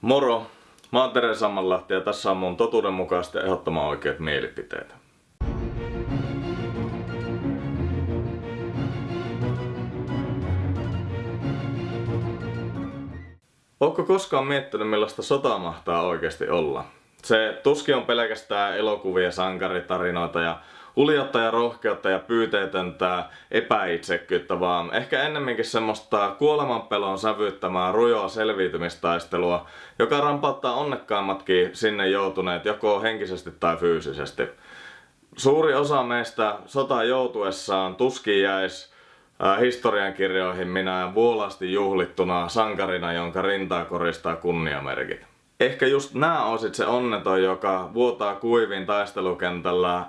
Moro! Mä oon Tere Sammanlahti ja tässä on mun totuudenmukaisesti ehdottoman oikeat mielipiteet. Ootko koskaan miettinyt millaista sota mahtaa oikeasti olla? Se tuski on pelkästään elokuvia, sankaritarinoita ja uljatta ja rohkeutta ja pyyteetöntä epäitsekkyyttä, vaan ehkä ennemminkin semmoista kuolemanpelon sävyttämää rujoa selviytymistaistelua, joka rampauttaa onnekkaimmatkin sinne joutuneet joko henkisesti tai fyysisesti. Suuri osa meistä sota joutuessaan tuskin jäisi historiankirjoihin minä vuolasti juhlittuna sankarina, jonka rintaa koristaa kunniamerkit. Ehkä just nää osit se onneton, joka vuotaa kuivin taistelukentällä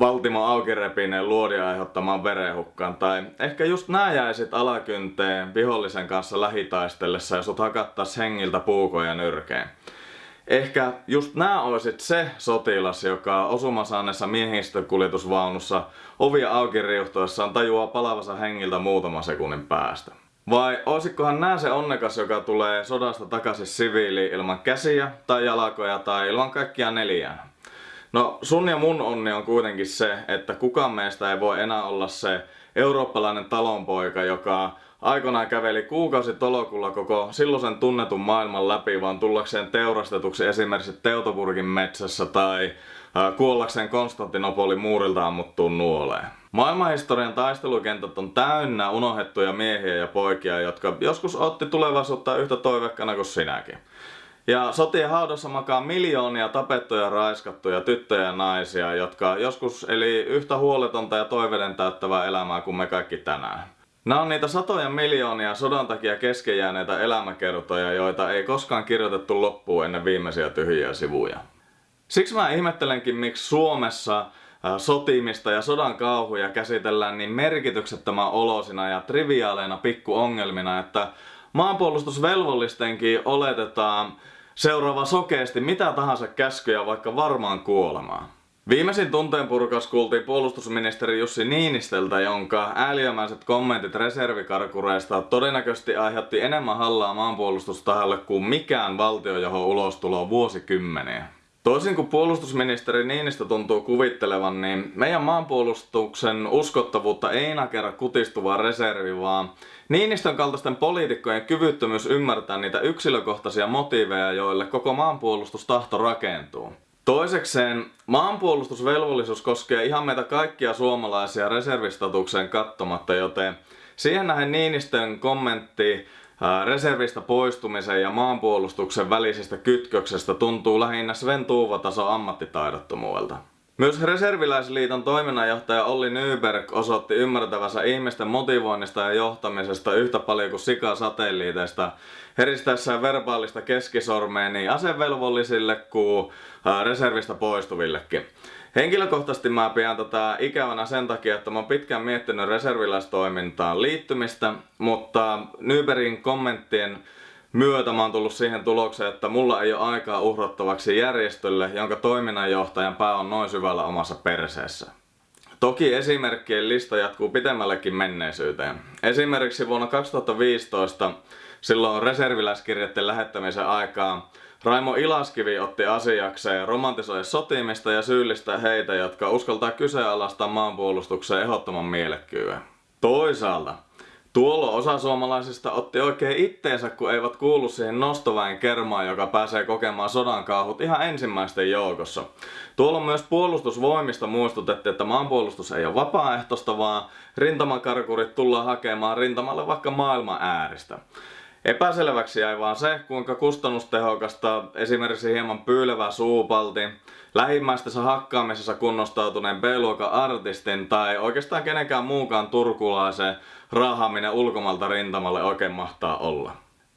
Valtimo aukirepineen luodin aiheuttamaan verenhukkaan. Tai ehkä just nää jäisit alakynteen vihollisen kanssa lähitaistellessa ja sut hakattais hengiltä puukoja nyrkeen. Ehkä just nää olisit se sotilas, joka osumasaaneessa miehistökuljetusvaunussa ovia auki riuhtoessaan tajuaa palavansa hengiltä muutaman sekunnin päästä. Vai olisikohan nää se onnekas, joka tulee sodasta takaisin siviili ilman käsiä tai jalkoja tai ilman kaikkia neljää? No sun ja mun onni on kuitenkin se, että kukaan meistä ei voi enää olla se eurooppalainen talonpoika, joka aikoinaan käveli kuukausi tolokulla koko silloisen tunnetun maailman läpi, vaan tullakseen teurastetuksi esimerkiksi Teutoburgin metsässä tai kuollakseen Konstantinopolin muurilta ammuttuun nuoleen. Maailmanhistorian taistelukentät on täynnä unohdettuja miehiä ja poikia, jotka joskus otti tulevaisuutta yhtä toivekkana kuin sinäkin. Ja sotien haudassa makaa miljoonia tapettuja raiskattuja tyttöjä ja naisia, jotka joskus eli yhtä huoletonta ja toiveiden täyttävää elämää kuin me kaikki tänään. Nämä on niitä satoja miljoonia sodan takia keskejääneitä elämäkertoja, joita ei koskaan kirjoitettu loppuun ennen viimeisiä tyhjiä sivuja. Siksi mä ihmettelenkin, miksi Suomessa sotimista ja sodan kauhuja käsitellään niin merkityksettömän olosina ja triviaaleina pikkuongelmina, että maanpuolustusvelvollistenkin oletetaan seuraava sokeasti mitä tahansa käskyjä vaikka varmaan kuolemaa. Viimeisin tunteen purkaus kuultiin puolustusministeri Jussi Niinisteltä, jonka ääliömäiset kommentit reservikarkureista todennäköisesti aiheutti enemmän hallaa maanpuolustustahalle kuin mikään valtiojohon ulostulo vuosikymmeniä. Toisin kuin puolustusministeri Niinistö tuntuu kuvittelevan, niin meidän maanpuolustuksen uskottavuutta ei nakerra kutistuva reservi, vaan Niinistön kaltaisten poliitikkojen kyvyttömyys ymmärtää niitä yksilökohtaisia motiiveja, joille koko maanpuolustustahto rakentuu. Toisekseen, maanpuolustusvelvollisuus koskee ihan meitä kaikkia suomalaisia reservistatukseen kattomatta, joten siihen nähden Niinistön kommentti reservistä poistumisen ja maanpuolustuksen välisestä kytköksestä tuntuu lähinnä Sven Tuuvataso ammattitaidottomuudelta. Myös Reserviläisliiton toiminnanjohtaja Olli Nyberg osoitti ymmärtävänsä ihmisten motivoinnista ja johtamisesta yhtä paljon kuin sika-satelliiteista heristäessään verbaalista keskisormea niin asevelvollisille kuin reservistä poistuvillekin. Henkilökohtaisesti mä pidän tätä ikävänä sen takia, että mä oon pitkään miettinyt reserviläistoimintaan liittymistä, mutta Nybergin kommenttien myötä mä oon tullut siihen tulokseen, että mulla ei ole aikaa uhrattavaksi järjestölle, jonka toiminnanjohtajan pää on noin syvällä omassa perseessä. Toki esimerkkien lista jatkuu pitemmällekin menneisyyteen. Esimerkiksi vuonna 2015, silloin reserviläiskirjeiden lähettämisen aikaa, Raimo Ilaskivi otti asiakseen romantisoida sotimista ja syyllistää heitä, jotka uskaltaa kyseenalaistaa maanpuolustukseen ehdottoman mielekkyyden. Toisaalta, Tuolla osa suomalaisista otti oikein itteensä, kun eivät kuulu siihen nostoväen kermaan, joka pääsee kokemaan sodan kauhut ihan ensimmäisten joukossa. Tuolla myös puolustusvoimista muistutettiin, että maanpuolustus ei ole vapaaehtoista, vaan rintamakarkurit tullaan hakemaan rintamalle vaikka maailman ääristä. Epäselväksi jäi vaan se, kuinka kustannustehokasta esimerkiksi hieman pyylevä suupalti, lähimmäistössä hakkaamisessa kunnostautuneen B-luokan artistin tai oikeastaan kenenkään muukaan turkulaisen raahaaminen ulkomalta rintamalle oikein mahtaa olla.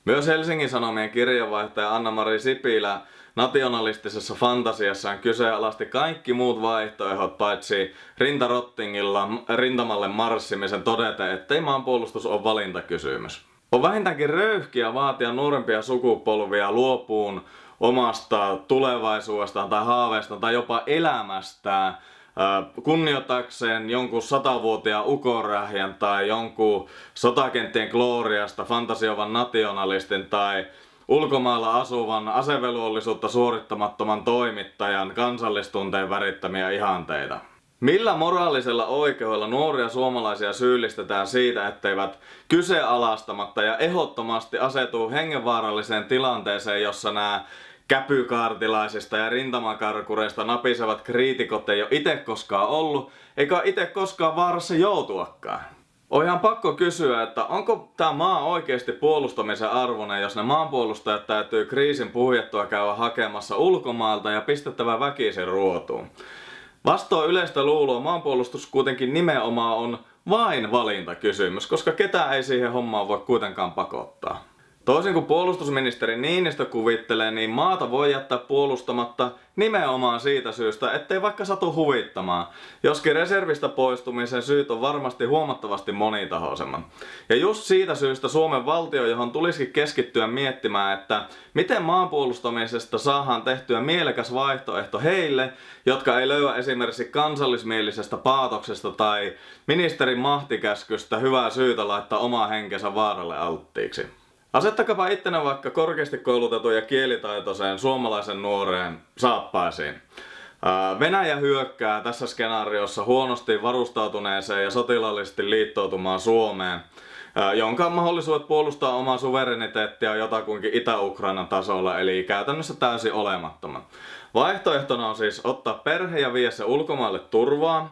Myös Helsingin Sanomien kirjeenvaihtaja Anna-Mari Sipilä nationalistisessa fantasiassaan kyseenalaisti kaikki muut vaihtoehdot paitsi rintarottingilla rintamalle marssimisen todeta, ettei maanpuolustus ole valintakysymys. On vähintäänkin röyhkiä vaatia nuorempia sukupolvia luopuun omasta tulevaisuudestaan tai haaveistaan tai jopa elämästään kunnioitakseen jonkun satavuotiaan ukorähjän tai jonkun sotakenttien gloriasta fantasiovan nationalistin tai ulkomailla asuvan asevelvollisuutta suorittamattoman toimittajan kansallistunteen värittämiä ihanteita. Millä moraalisella oikeudella nuoria suomalaisia syyllistetään siitä, etteivät kyseenalaistamatta ja ehdottomasti asetu hengenvaaralliseen tilanteeseen, jossa nämä käpykaartilaisista ja rintamakarkureista napisevat kriitikot ei ole itse koskaan ollut, eikä itse koskaan vaarassa joutuakaan. On ihan pakko kysyä, että onko tämä maa oikeasti puolustamisen arvoinen, jos ne maanpuolustajat täytyy kriisin puhjettua käydä hakemassa ulkomailta ja pistettävä väkisin ruotuun. Vastoin yleistä luuloa maanpuolustus kuitenkin nimenomaan on vain valintakysymys, koska ketään ei siihen hommaan voi kuitenkaan pakottaa. Toisin kuin puolustusministeri Niinistö kuvittelee, niin maata voi jättää puolustamatta nimenomaan siitä syystä, ettei vaikka satu huvittamaan. Joskin reservistä poistumisen syyt on varmasti huomattavasti monitahoisemmat. Ja just siitä syystä Suomen valtio, johon tulisikin keskittyä miettimään, että miten maanpuolustamisesta saadaan tehtyä mielekäs vaihtoehto heille, jotka ei löyä esimerkiksi kansallismielisestä paatoksesta tai ministerin mahtikäskystä hyvää syytä laittaa omaa henkensä vaaralle alttiiksi. Asettakapa ittenä vaikka korkeasti koulutetun ja kielitaitoiseen suomalaisen nuoreen saappaisiin. Venäjä hyökkää tässä skenaariossa huonosti varustautuneeseen ja sotilaallisesti liittoutumaan Suomeen, jonka mahdollisuudet puolustaa omaa suvereniteettia on jotakuinkin Itä-Ukrainan tasolla, eli käytännössä täysin olemattomat. Vaihtoehtona on siis ottaa perhe ja vie se ulkomaille turvaan,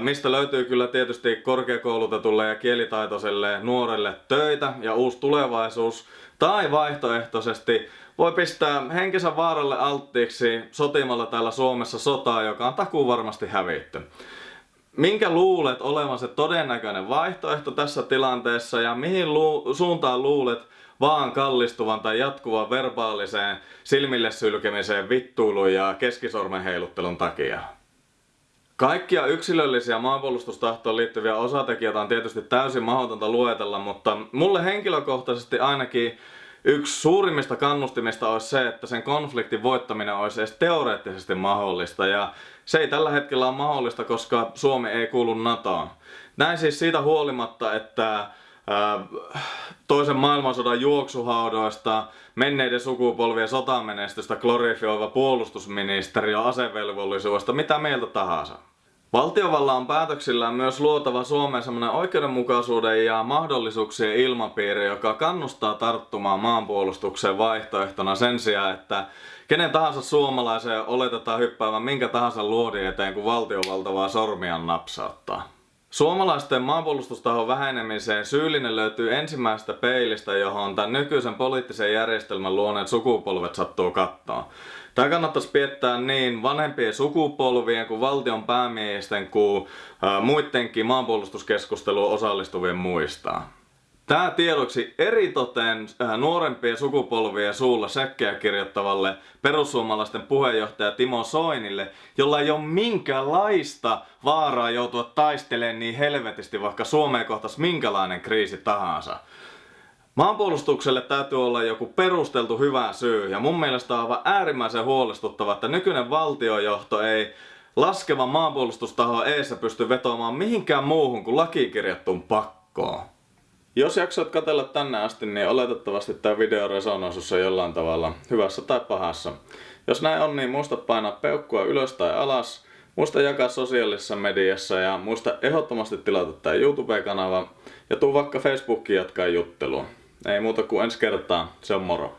mistä löytyy kyllä tietysti korkeakoulutetulle ja kielitaitoiselle nuorelle töitä ja uusi tulevaisuus. Tai vaihtoehtoisesti voi pistää henkensä vaaralle alttiiksi sotimalla täällä Suomessa sotaa, joka on takuu varmasti hävitty. Minkä luulet olevan se todennäköinen vaihtoehto tässä tilanteessa ja mihin lu- suuntaan luulet vaan kallistuvan tai jatkuvan verbaaliseen silmille sylkemiseen vittuilun ja keskisormen heiluttelun takia? Kaikkia yksilöllisiä maanpuolustustahtoon liittyviä osatekijöitä on tietysti täysin mahdotonta luetella, mutta mulle henkilökohtaisesti ainakin yksi suurimmista kannustimista olisi se, että sen konfliktin voittaminen olisi edes teoreettisesti mahdollista. Ja se ei tällä hetkellä ole mahdollista, koska Suomi ei kuulu NATOon. Näin siis siitä huolimatta, että toisen maailmansodan juoksuhaudoista, menneiden sukupolvien sotamenestystä glorifioiva puolustusministeriö asevelvollisuudesta, mitä mieltä tahansa. Valtiovalla on päätöksillään myös luotava Suomeen sellainen oikeudenmukaisuuden ja mahdollisuuksien ilmapiiri, joka kannustaa tarttumaan maanpuolustukseen vaihtoehtona sen sijaan, että kenen tahansa suomalaisen oletetaan hyppäävän minkä tahansa luodin eteen, kun valtiovalta vaan sormiaan napsauttaa. Suomalaisten maanpuolustustahon vähenemiseen syyllinen löytyy ensimmäisestä peilistä, johon tämän nykyisen poliittisen järjestelmän luoneet sukupolvet sattuu kattoon. Tämä kannattaisi piettää niin vanhempien sukupolvien kuin valtion päämiesten kuin muidenkin maanpuolustuskeskusteluun osallistuvien muistaa. Tämä tiedoksi eritoten äh, nuorempien sukupolvien suulla säkkeä kirjoittavalle perussuomalaisten puheenjohtaja Timo Soinille, jolla ei ole minkäänlaista vaaraa joutua taistelemaan niin helvetisti, vaikka Suomeen kohtaisi minkälainen kriisi tahansa. Maanpuolustukselle täytyy olla joku perusteltu hyvä syy ja mun mielestä on aivan äärimmäisen huolestuttava, että nykyinen valtiojohto ei laskevan maanpuolustustaho eessä pysty vetoamaan mihinkään muuhun kuin lakikirjattuun pakkoon. Jos jaksoit katella tänne asti, niin oletettavasti tämä video resonoi sussa jollain tavalla, hyvässä tai pahassa. Jos näin on, niin muista painaa peukkua ylös tai alas, muista jakaa sosiaalisessa mediassa ja muista ehdottomasti tilata tämä YouTube-kanava ja tuu vaikka Facebookiin jatkaa juttelua. Ei muuta kuin ensi kertaa, se on moro.